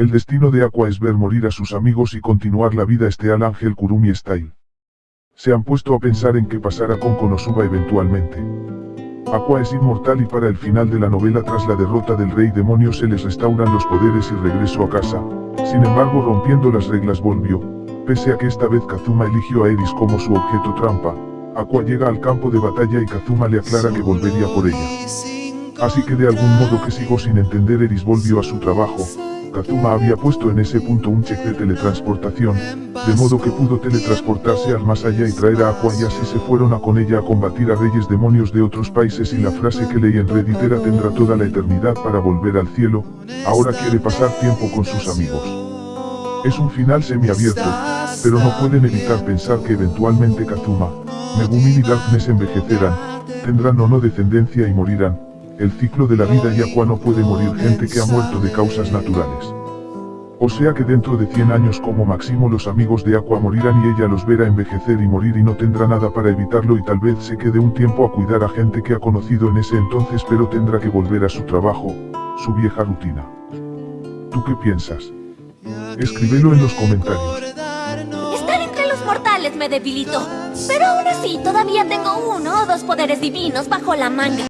El destino de Aqua es ver morir a sus amigos y continuar la vida este al Ángel Kurumi Style. Se han puesto a pensar en qué pasará con Konosuba eventualmente. Aqua es inmortal y para el final de la novela tras la derrota del rey demonio se les restauran los poderes y regreso a casa. Sin embargo rompiendo las reglas volvió, pese a que esta vez Kazuma eligió a Eris como su objeto trampa. Aqua llega al campo de batalla y Kazuma le aclara que volvería por ella. Así que de algún modo que sigo sin entender Eris volvió a su trabajo, Kazuma había puesto en ese punto un check de teletransportación, de modo que pudo teletransportarse al más allá y traer a Aqua y así se fueron a con ella a combatir a reyes demonios de otros países y la frase que leí en Reddit era tendrá toda la eternidad para volver al cielo, ahora quiere pasar tiempo con sus amigos. Es un final semiabierto, pero no pueden evitar pensar que eventualmente Kazuma, Megumin y Darkness envejecerán, tendrán o no descendencia y morirán, el ciclo de la vida y Aqua no puede morir gente que ha muerto de causas naturales. O sea que dentro de 100 años como máximo los amigos de Aqua morirán y ella los verá envejecer y morir y no tendrá nada para evitarlo y tal vez se quede un tiempo a cuidar a gente que ha conocido en ese entonces pero tendrá que volver a su trabajo, su vieja rutina. ¿Tú qué piensas? Escríbelo en los comentarios. Estar entre los mortales me debilitó. Pero aún así todavía tengo uno o dos poderes divinos bajo la manga.